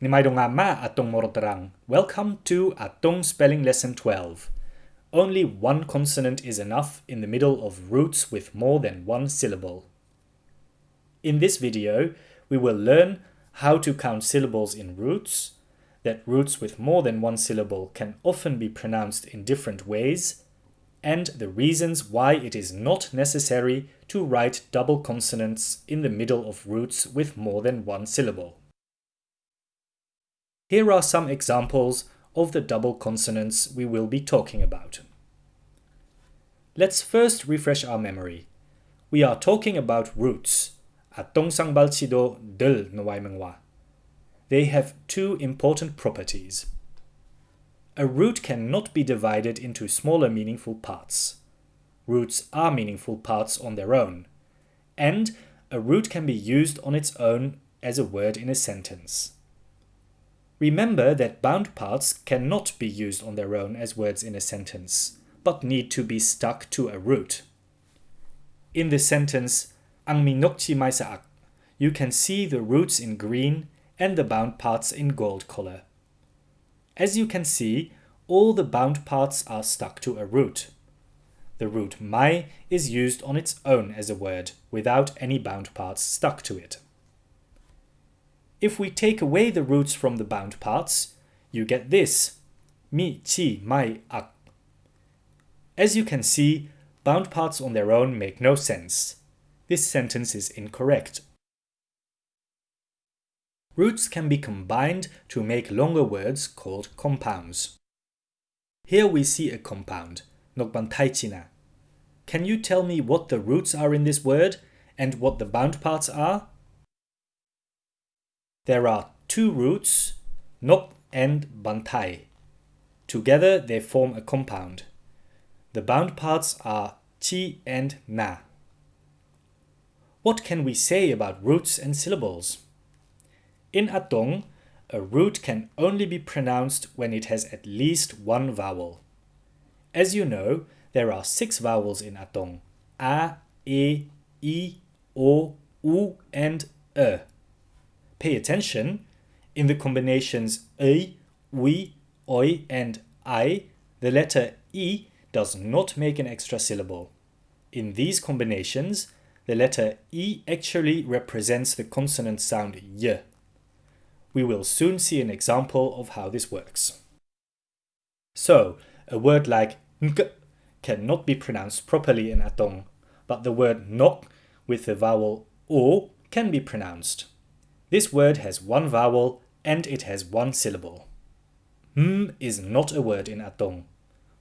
Nimaidongama atong moroterang. Welcome to Atong Spelling Lesson 12. Only one consonant is enough in the middle of roots with more than one syllable. In this video, we will learn how to count syllables in roots, that roots with more than one syllable can often be pronounced in different ways, and the reasons why it is not necessary to write double consonants in the middle of roots with more than one syllable. Here are some examples of the double consonants we will be talking about. Let's first refresh our memory. We are talking about roots. Atong balchido del mengwa. They have two important properties. A root cannot be divided into smaller meaningful parts. Roots are meaningful parts on their own. And a root can be used on its own as a word in a sentence. Remember that bound parts cannot be used on their own as words in a sentence, but need to be stuck to a root. In the sentence, Ang minokchi saak, you can see the roots in green and the bound parts in gold color. As you can see, all the bound parts are stuck to a root. The root mai is used on its own as a word, without any bound parts stuck to it. If we take away the roots from the bound parts, you get this, mi, chi, mai, ak. As you can see, bound parts on their own make no sense. This sentence is incorrect. Roots can be combined to make longer words called compounds. Here we see a compound, nokbantaichina. Can you tell me what the roots are in this word and what the bound parts are? There are two roots, nok and bantai. Together they form a compound. The bound parts are chi and na. What can we say about roots and syllables? In Atong, a root can only be pronounced when it has at least one vowel. As you know, there are six vowels in Atong. A, E, I, O, U and E. Pay attention, in the combinations A, we, oi and I, the letter E does not make an extra syllable. In these combinations, the letter E actually represents the consonant sound Y. We will soon see an example of how this works. So, a word like ng cannot be pronounced properly in Atong, but the word nok with the vowel o can be pronounced. This word has one vowel and it has one syllable. M is not a word in Atong,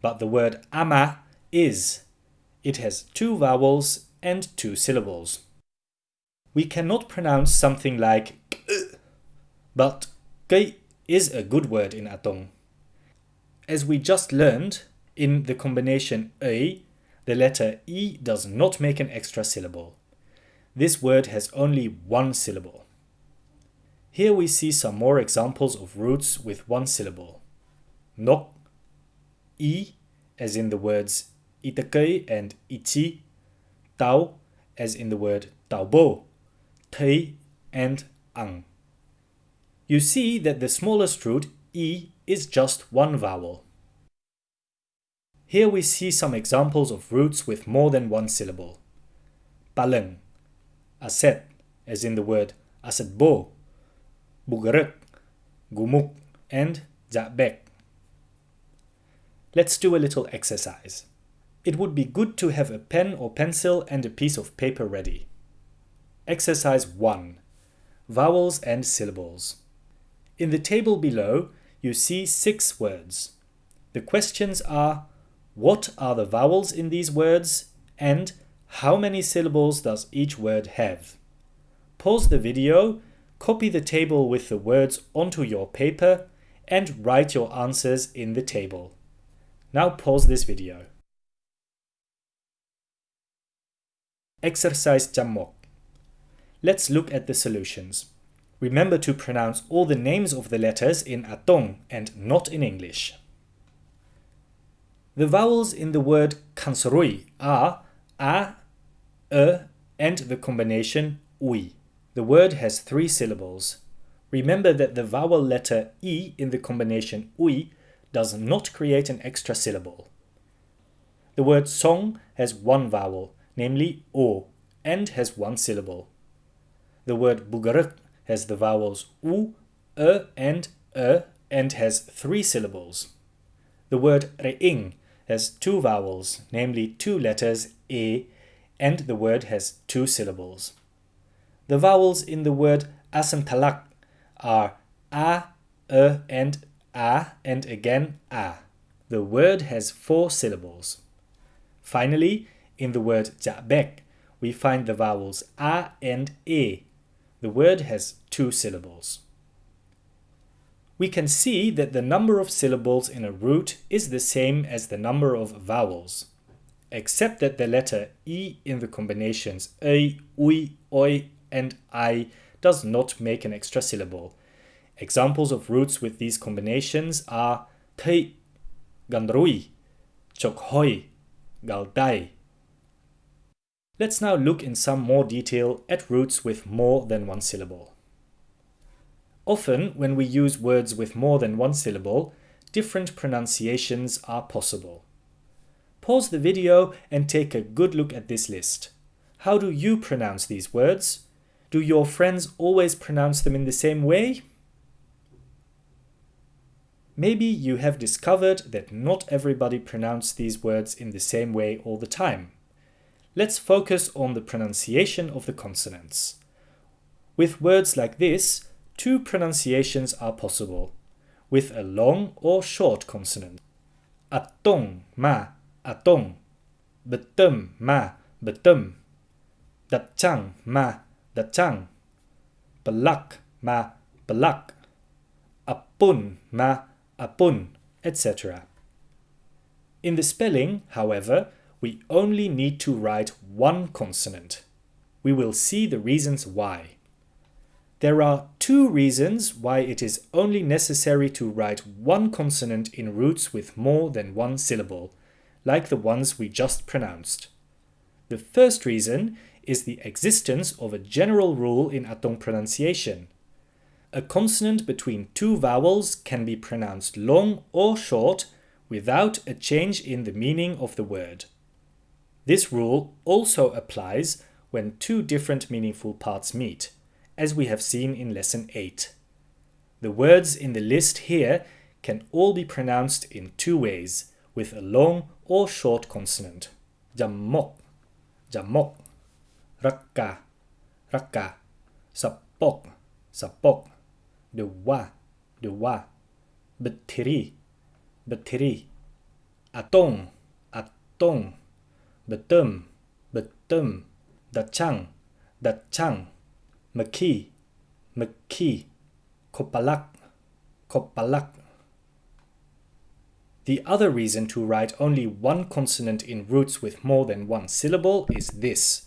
but the word ama is. It has two vowels and two syllables. We cannot pronounce something like but kei is a good word in Atong. As we just learned, in the combination e, the letter e does not make an extra syllable. This word has only one syllable. Here we see some more examples of roots with one syllable. Nok, i, as in the words itakei and iti, tau, as in the word taubo, tei, and ang. You see that the smallest root, i, is just one vowel. Here we see some examples of roots with more than one syllable. Paleng, aset, as in the word asetbo, Bugarek, Gumuk, and Zabek. Let's do a little exercise. It would be good to have a pen or pencil and a piece of paper ready. Exercise 1. Vowels and syllables. In the table below, you see six words. The questions are, what are the vowels in these words and how many syllables does each word have? Pause the video copy the table with the words onto your paper and write your answers in the table. Now pause this video. Exercise Jammok. Let's look at the solutions. Remember to pronounce all the names of the letters in Atong and not in English. The vowels in the word kansorui are a, e, and the combination ui. The word has three syllables. remember that the vowel letter i in the combination ui does not create an extra syllable. The word song has one vowel, namely o, and has one syllable. The word bugaruk has the vowels u, e, and e, and has three syllables. The word re'ing has two vowels, namely two letters e, and the word has two syllables. The vowels in the word asamtalak are a, e, and a, and again a. The word has four syllables. Finally, in the word ja'bek, we find the vowels a and e. The word has two syllables. We can see that the number of syllables in a root is the same as the number of vowels, except that the letter e in the combinations a, ui, oi, and i does not make an extra syllable. Examples of roots with these combinations are tei, gandrui, chokhoi, galdai. Let's now look in some more detail at roots with more than one syllable. Often, when we use words with more than one syllable, different pronunciations are possible. Pause the video and take a good look at this list. How do you pronounce these words? Do your friends always pronounce them in the same way? Maybe you have discovered that not everybody pronounces these words in the same way all the time. Let's focus on the pronunciation of the consonants. With words like this, two pronunciations are possible, with a long or short consonant. Atong ma atong, betum ma betum, datchang ma datchang, belak ma belak, apun ma apun, etc. In the spelling, however, we only need to write one consonant. We will see the reasons why. There are two reasons why it is only necessary to write one consonant in roots with more than one syllable, like the ones we just pronounced. The first reason is the existence of a general rule in Atong pronunciation. A consonant between two vowels can be pronounced long or short without a change in the meaning of the word. This rule also applies when two different meaningful parts meet as we have seen in lesson 8. The words in the list here can all be pronounced in two ways, with a long or short consonant. Jammok, jammok, rakka, rakka, sapok, sapok, dewa, dewa, betiri, betiri, atong, atong, betum, betum, dachang, dachang, Maki, Maki, Kopalak, Kopalak. The other reason to write only one consonant in roots with more than one syllable is this.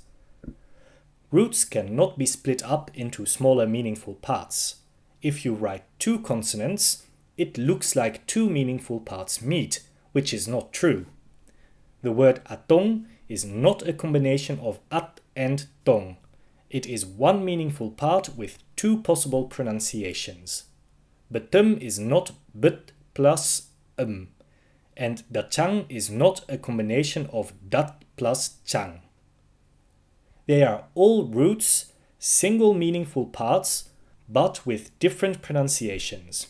Roots cannot be split up into smaller meaningful parts. If you write two consonants, it looks like two meaningful parts meet, which is not true. The word atong is not a combination of at and tong, it is one meaningful part with two possible pronunciations. Betum is not but plus um, and dachang is not a combination of dat plus chang. They are all roots, single meaningful parts, but with different pronunciations.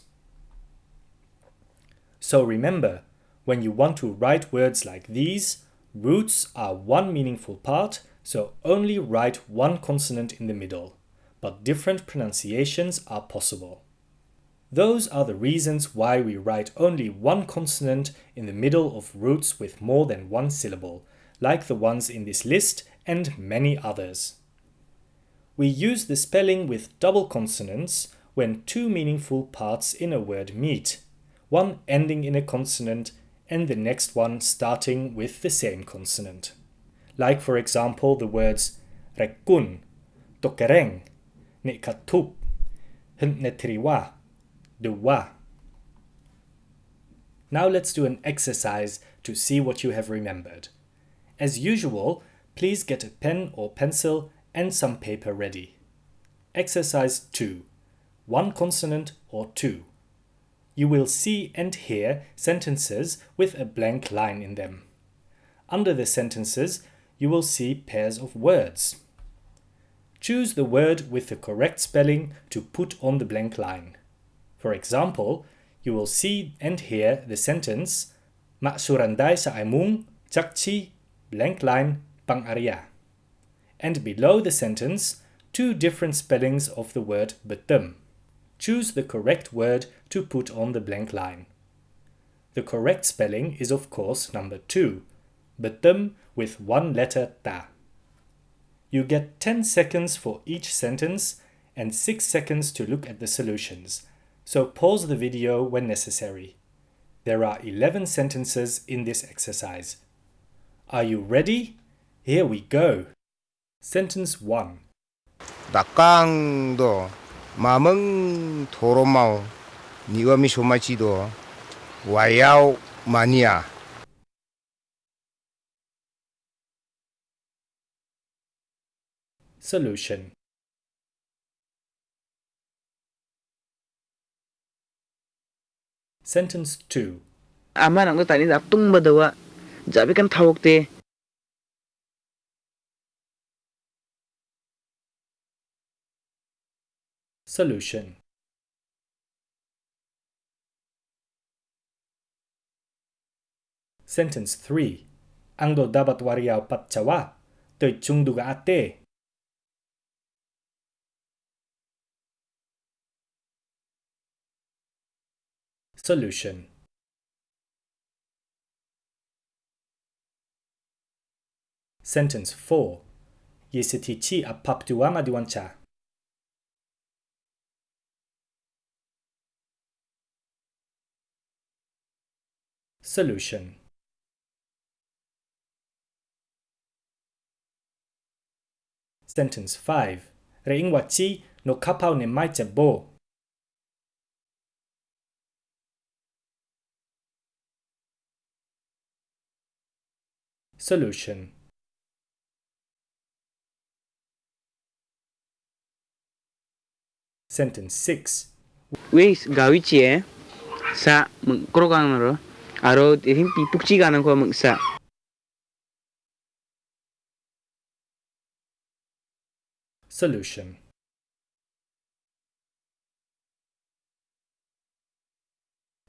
So remember, when you want to write words like these, roots are one meaningful part so only write one consonant in the middle, but different pronunciations are possible. Those are the reasons why we write only one consonant in the middle of roots with more than one syllable, like the ones in this list and many others. We use the spelling with double consonants when two meaningful parts in a word meet, one ending in a consonant and the next one starting with the same consonant like for example the words rekun, tokereng, nekatup, hntnetriwa, duwa. Now let's do an exercise to see what you have remembered. As usual, please get a pen or pencil and some paper ready. Exercise 2. one consonant or two. You will see and hear sentences with a blank line in them. Under the sentences, you will see pairs of words. Choose the word with the correct spelling to put on the blank line. For example, you will see and hear the sentence Mak surandai sa aimung jakchi blank line pang Arya. And below the sentence, two different spellings of the word betem. Choose the correct word to put on the blank line. The correct spelling is of course number 2, betem with one letter ta. You get 10 seconds for each sentence and 6 seconds to look at the solutions, so pause the video when necessary. There are 11 sentences in this exercise. Are you ready? Here we go. Sentence 1. 낙강도 마멍 도로마오 니와미 소마치도 와야오 마니아 Solution. Sentence 2. ama nang tani da tung ba dawa jabi kan thawok te Solution. Sentence 3. Ang do dapat wariaw patsawa, to'y chungduga ate. Solution. Sentence 4. Yesitichi apaptuama diwancha. Solution. Sentence 5. Reingwachi no kapau ne mai bo. Solution. Sentence 6. wis gawi chi e sa mung krogang naro Aro ihin pipuk chi kanang ko mangsa. Solution.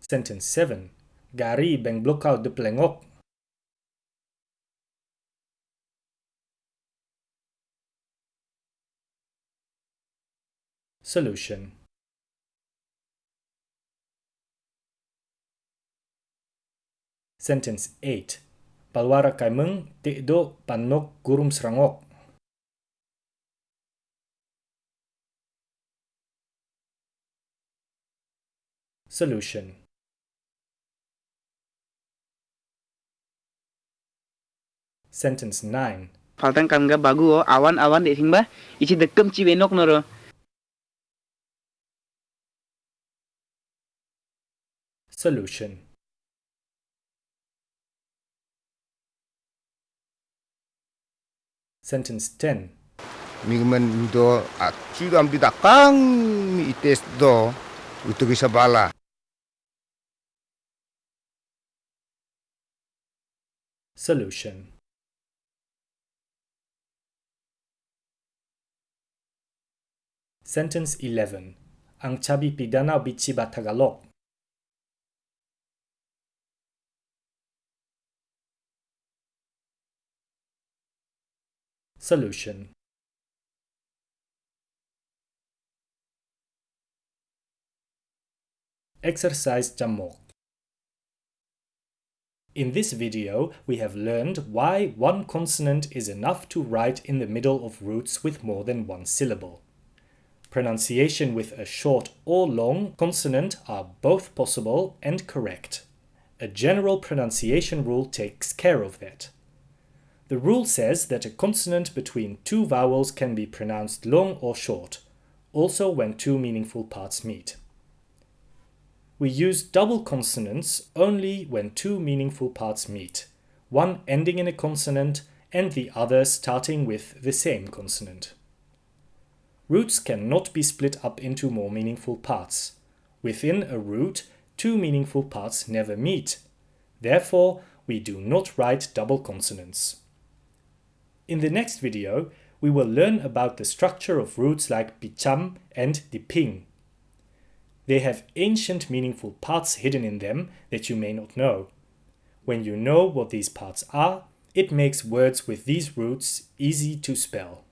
Sentence 7. Gari bang block out the plengok. Solution. Sentence 8. Palwara kai meng tikdo panok gurum serangok. Solution Sentence 9 Faltan kamga bagu oh. o awan-awan dek singba isi dekem ci benok noro. Solution Sentence 10. Mingman do at sudam bidakang ites do utugisabala. Solution. Sentence 11. Ang chabi pidana bichi batagalok. Solution. Exercise Jamok. In this video, we have learned why one consonant is enough to write in the middle of roots with more than one syllable. Pronunciation with a short or long consonant are both possible and correct. A general pronunciation rule takes care of that. The rule says that a consonant between two vowels can be pronounced long or short, also when two meaningful parts meet. We use double consonants only when two meaningful parts meet, one ending in a consonant and the other starting with the same consonant. roots cannot be split up into more meaningful parts. Within a root, two meaningful parts never meet. Therefore, we do not write double consonants. In the next video, we will learn about the structure of roots like bicham and diping. They have ancient meaningful parts hidden in them that you may not know. When you know what these parts are, it makes words with these roots easy to spell.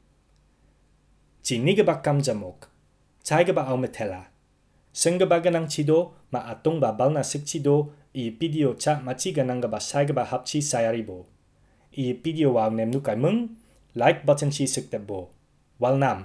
Jinigaba kamjamok, chaigaba aumetela. Sengabaganang chido ma atong babal na sikchido i video cha machiganangaba saigaba hapchi sayaribo. i video wang nem nu kai mung like button chi sik te bo wal nam